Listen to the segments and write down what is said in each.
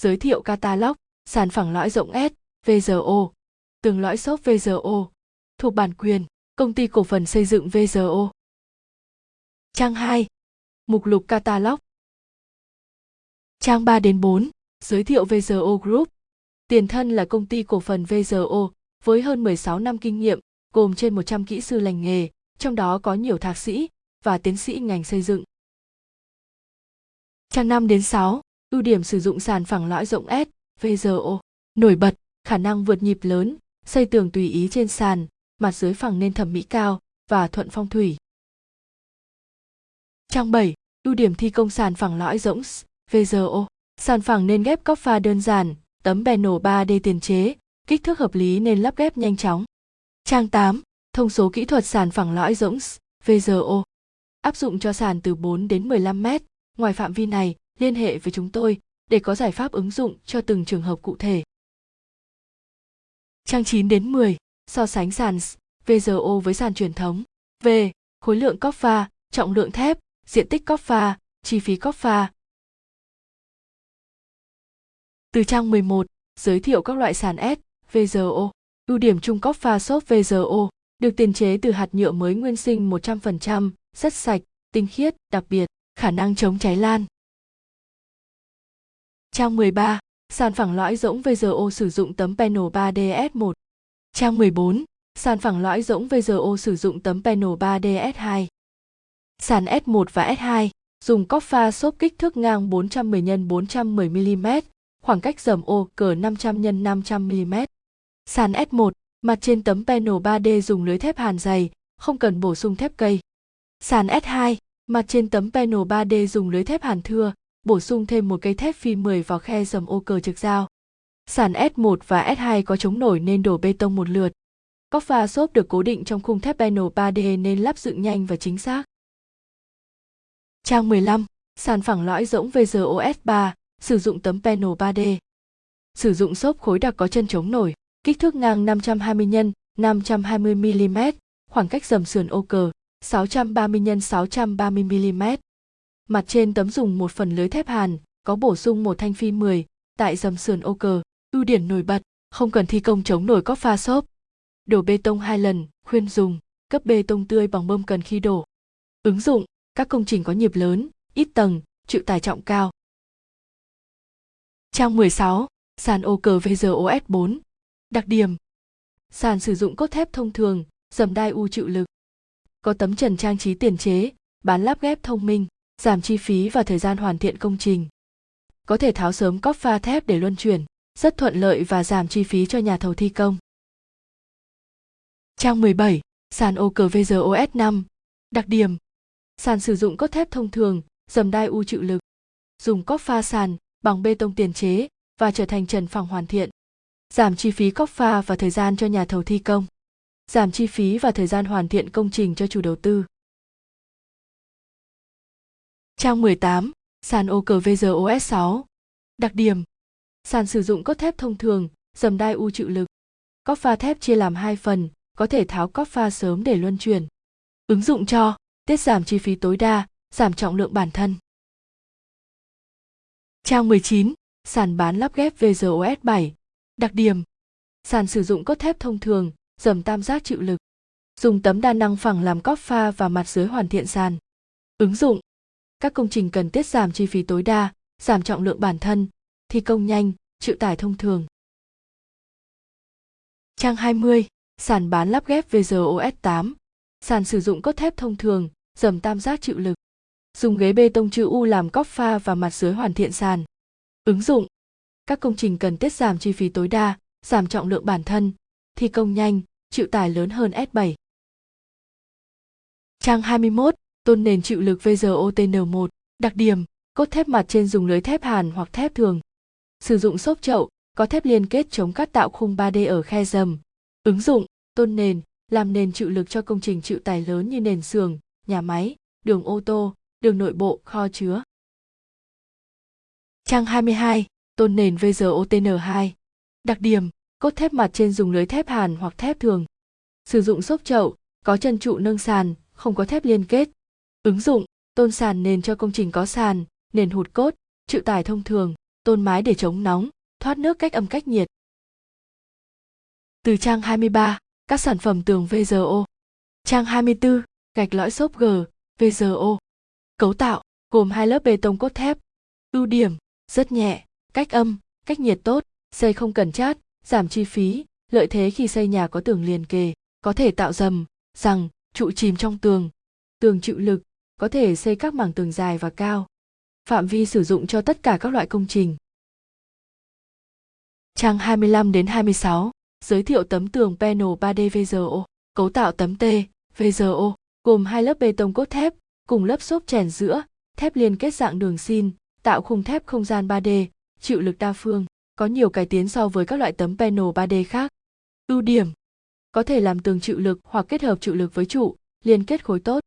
Giới thiệu catalog, sản phẳng lõi rộng S, VZO, tường lõi xốp VZO, thuộc bản quyền, công ty cổ phần xây dựng VZO. Trang 2. Mục lục catalog. Trang 3 đến 4. Giới thiệu VZO Group. Tiền thân là công ty cổ phần VZO với hơn 16 năm kinh nghiệm, gồm trên 100 kỹ sư lành nghề, trong đó có nhiều thạc sĩ và tiến sĩ ngành xây dựng. Trang 5 đến 6. Ưu điểm sử dụng sàn phẳng lõi rộng S-VZO Nổi bật, khả năng vượt nhịp lớn, xây tường tùy ý trên sàn, mặt dưới phẳng nên thẩm mỹ cao và thuận phong thủy. Trang 7. Ưu điểm thi công sàn phẳng lõi rỗng S-VZO Sàn phẳng nên ghép cóc pha đơn giản, tấm bè nổ 3D tiền chế, kích thước hợp lý nên lắp ghép nhanh chóng. Trang 8. Thông số kỹ thuật sàn phẳng lõi rỗng S-VZO Áp dụng cho sàn từ 4 đến 15 mét. Ngoài phạm vi này, liên hệ với chúng tôi để có giải pháp ứng dụng cho từng trường hợp cụ thể. Trang 9 đến 10. So sánh sàn VGO với sàn truyền thống. V. Khối lượng cóc pha, trọng lượng thép, diện tích cóc pha, chi phí cóc pha. Từ trang 11, giới thiệu các loại sàn S, VGO. Ưu điểm chung cóc pha xốp VGO được tiền chế từ hạt nhựa mới nguyên sinh 100%, rất sạch, tinh khiết, đặc biệt, khả năng chống cháy lan. Trang 13, sàn phẳng lõi rỗng VGO sử dụng tấm panel 3DS1. Trang 14, sàn phẳng lõi rỗng VGO sử dụng tấm panel 3DS2. Sàn S1 và S2 dùng cóc pha xốp kích thước ngang 410 x 410 mm, khoảng cách dầm ô cỡ 500 x 500 mm. Sàn S1, mặt trên tấm panel 3D dùng lưới thép hàn dày, không cần bổ sung thép cây. Sàn S2, mặt trên tấm panel 3D dùng lưới thép hàn thưa, bổ sung thêm một cây thép phi 10 vào khe dầm ô cờ trực giao. Sàn S1 và S2 có chống nổi nên đổ bê tông một lượt. Cóc pha xốp được cố định trong khung thép panel 3D nên lắp dựng nhanh và chính xác. Trang 15, sàn phẳng lõi rỗng VGOS 3, sử dụng tấm panel 3D. Sử dụng xốp khối đặc có chân chống nổi, kích thước ngang 520 x 520 mm, khoảng cách dầm sườn ô cờ 630 x 630 mm. Mặt trên tấm dùng một phần lưới thép hàn, có bổ sung một thanh phi 10, tại dầm sườn ô cờ, ưu điểm nổi bật, không cần thi công chống nổi cóc pha xốp. Đổ bê tông hai lần, khuyên dùng, cấp bê tông tươi bằng bơm cần khi đổ. Ứng dụng, các công trình có nhịp lớn, ít tầng, chịu tải trọng cao. Trang 16, sàn ô cờ VGOS 4. Đặc điểm Sàn sử dụng cốt thép thông thường, dầm đai u chịu lực. Có tấm trần trang trí tiền chế, bán lắp ghép thông minh, giảm chi phí và thời gian hoàn thiện công trình. Có thể tháo sớm cóp pha thép để luân chuyển, rất thuận lợi và giảm chi phí cho nhà thầu thi công. Trang 17, sàn ô cờ VGOS 5. Đặc điểm Sàn sử dụng cốt thép thông thường, dầm đai u chịu lực. Dùng cóp pha sàn bằng bê tông tiền chế và trở thành trần phòng hoàn thiện. Giảm chi phí cóp pha và thời gian cho nhà thầu thi công. Giảm chi phí và thời gian hoàn thiện công trình cho chủ đầu tư. Trang 18, sàn ô cờ VGOS 6. Đặc điểm Sàn sử dụng cốt thép thông thường, dầm đai u chịu lực. Cóc pha thép chia làm hai phần, có thể tháo cóc pha sớm để luân chuyển. Ứng dụng cho tiết giảm chi phí tối đa, giảm trọng lượng bản thân. Trang 19, sàn bán lắp ghép VGOS 7. Đặc điểm Sàn sử dụng cốt thép thông thường, dầm tam giác chịu lực. Dùng tấm đa năng phẳng làm cóc pha và mặt dưới hoàn thiện sàn. Ứng dụng các công trình cần tiết giảm chi phí tối đa, giảm trọng lượng bản thân, thi công nhanh, chịu tải thông thường. Trang 20, sàn bán lắp ghép VGOS 8. Sàn sử dụng cốt thép thông thường, dầm tam giác chịu lực. Dùng ghế bê tông chữ U làm cóc pha và mặt dưới hoàn thiện sàn. Ứng dụng Các công trình cần tiết giảm chi phí tối đa, giảm trọng lượng bản thân, thi công nhanh, chịu tải lớn hơn S7. Trang 21, tôn nền chịu lực VGOTN1, đặc điểm, cốt thép mặt trên dùng lưới thép hàn hoặc thép thường. Sử dụng xốp chậu, có thép liên kết chống cắt tạo khung 3D ở khe dầm. Ứng dụng, tôn nền, làm nền chịu lực cho công trình chịu tải lớn như nền xưởng, nhà máy, đường ô tô, đường nội bộ, kho chứa. Trang 22, tôn nền VGOTN2. Đặc điểm, cốt thép mặt trên dùng lưới thép hàn hoặc thép thường. Sử dụng xốp chậu, có chân trụ nâng sàn, không có thép liên kết. Ứng dụng, tôn sàn nền cho công trình có sàn, nền hụt cốt, chịu tải thông thường, tôn mái để chống nóng, thoát nước cách âm cách nhiệt. Từ trang 23, các sản phẩm tường VGO. Trang 24, gạch lõi xốp G, VGO. Cấu tạo, gồm hai lớp bê tông cốt thép. Ưu điểm, rất nhẹ, cách âm, cách nhiệt tốt, xây không cần chát, giảm chi phí, lợi thế khi xây nhà có tường liền kề, có thể tạo dầm, rằng, trụ chìm trong tường. Tường chịu lực, có thể xây các mảng tường dài và cao. Phạm vi sử dụng cho tất cả các loại công trình. Trang 25 đến 26, giới thiệu tấm tường panel 3D VGO, cấu tạo tấm T, VGO, gồm hai lớp bê tông cốt thép, cùng lớp xốp chèn giữa, thép liên kết dạng đường xin, tạo khung thép không gian 3D, chịu lực đa phương, có nhiều cải tiến so với các loại tấm panel 3D khác. Ưu điểm có thể làm tường chịu lực hoặc kết hợp chịu lực với trụ, liên kết khối tốt.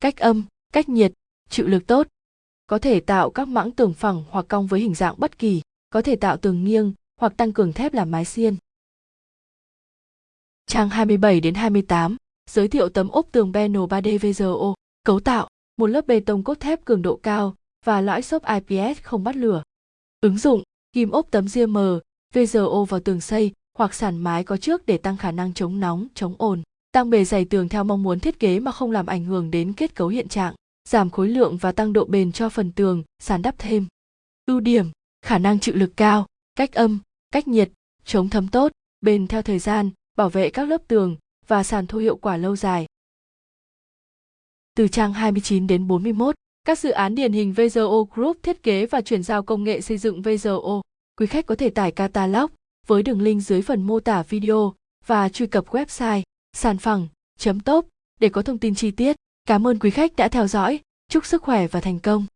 Cách âm, cách nhiệt, chịu lực tốt. Có thể tạo các mãng tường phẳng hoặc cong với hình dạng bất kỳ, có thể tạo tường nghiêng hoặc tăng cường thép làm mái xiên. Trang 27 đến 28, giới thiệu tấm ốp tường Beno 3D VZO. cấu tạo, một lớp bê tông cốt thép cường độ cao và lõi xốp IPS không bắt lửa. Ứng dụng, ghim ốp tấm ria mờ, VZO vào tường xây hoặc sàn mái có trước để tăng khả năng chống nóng, chống ồn, tăng bề dày tường theo mong muốn thiết kế mà không làm ảnh hưởng đến kết cấu hiện trạng, giảm khối lượng và tăng độ bền cho phần tường, sàn đắp thêm. Ưu điểm, khả năng chịu lực cao, cách âm, cách nhiệt, chống thấm tốt, bền theo thời gian, bảo vệ các lớp tường và sàn thu hiệu quả lâu dài. Từ trang 29 đến 41, các dự án điển hình VZO Group thiết kế và chuyển giao công nghệ xây dựng VZO. Quý khách có thể tải catalog với đường link dưới phần mô tả video và truy cập website sàn phẳng top để có thông tin chi tiết. Cảm ơn quý khách đã theo dõi. Chúc sức khỏe và thành công.